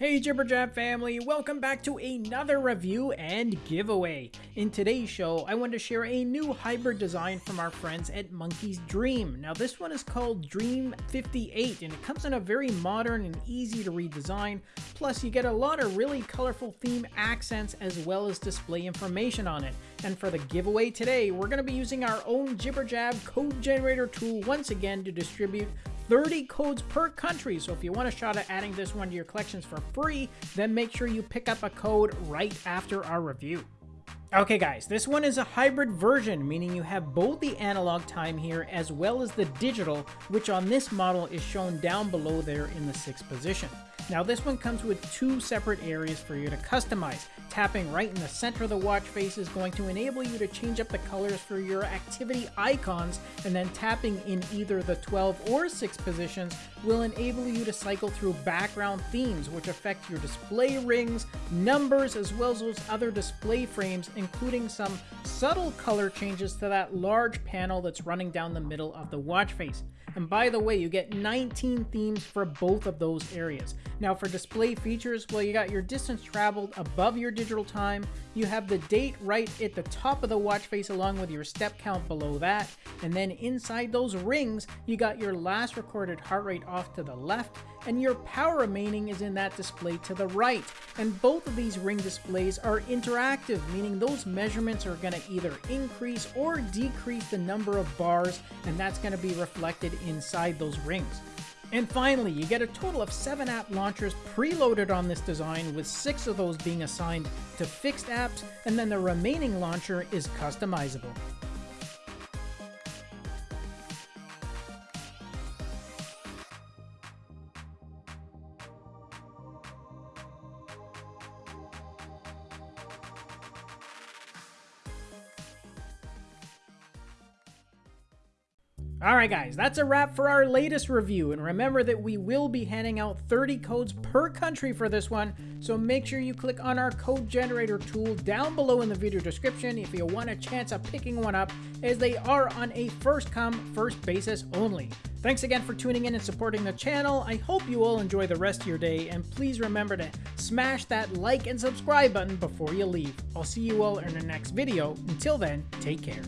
Hey Jibberjab family, welcome back to another review and giveaway. In today's show, I want to share a new hybrid design from our friends at Monkey's Dream. Now this one is called Dream 58 and it comes in a very modern and easy to read design. Plus you get a lot of really colorful theme accents as well as display information on it. And for the giveaway today, we're going to be using our own Jibberjab code generator tool once again to distribute 30 codes per country. So if you want a shot at adding this one to your collections for free, then make sure you pick up a code right after our review. Okay guys, this one is a hybrid version, meaning you have both the analog time here as well as the digital, which on this model is shown down below there in the sixth position. Now this one comes with two separate areas for you to customize. Tapping right in the center of the watch face is going to enable you to change up the colors for your activity icons, and then tapping in either the 12 or 6 positions will enable you to cycle through background themes which affect your display rings, numbers, as well as those other display frames, including some subtle color changes to that large panel that's running down the middle of the watch face. And by the way, you get 19 themes for both of those areas. Now for display features, well you got your distance traveled above your digital time, you have the date right at the top of the watch face along with your step count below that, and then inside those rings, you got your last recorded heart rate off to the left, and your power remaining is in that display to the right. And both of these ring displays are interactive, meaning those measurements are going to either increase or decrease the number of bars, and that's going to be reflected inside those rings. And finally, you get a total of 7 app launchers preloaded on this design, with 6 of those being assigned to fixed apps, and then the remaining launcher is customizable. Alright guys, that's a wrap for our latest review, and remember that we will be handing out 30 codes per country for this one, so make sure you click on our code generator tool down below in the video description if you want a chance of picking one up, as they are on a first come, first basis only. Thanks again for tuning in and supporting the channel, I hope you all enjoy the rest of your day, and please remember to smash that like and subscribe button before you leave. I'll see you all in the next video, until then, take care.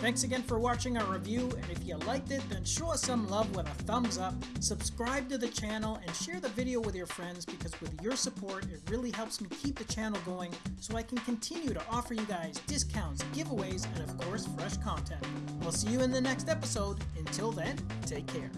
Thanks again for watching our review, and if you liked it, then show us some love with a thumbs up, subscribe to the channel, and share the video with your friends because with your support, it really helps me keep the channel going so I can continue to offer you guys discounts, giveaways, and of course, fresh content. I'll see you in the next episode. Until then, take care.